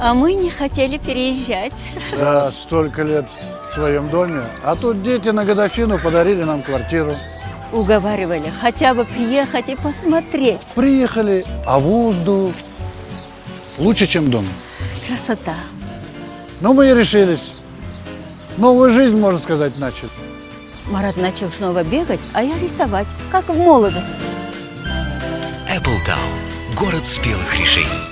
А мы не хотели переезжать. Да, столько лет в своем доме. А тут дети на годовщину подарили нам квартиру. Уговаривали хотя бы приехать и посмотреть. Приехали, а воздух лучше, чем дом. Красота. Ну, мы и решились. Новую жизнь, можно сказать, начали. Марат начал снова бегать, а я рисовать, как в молодости. Town, Город спелых решений.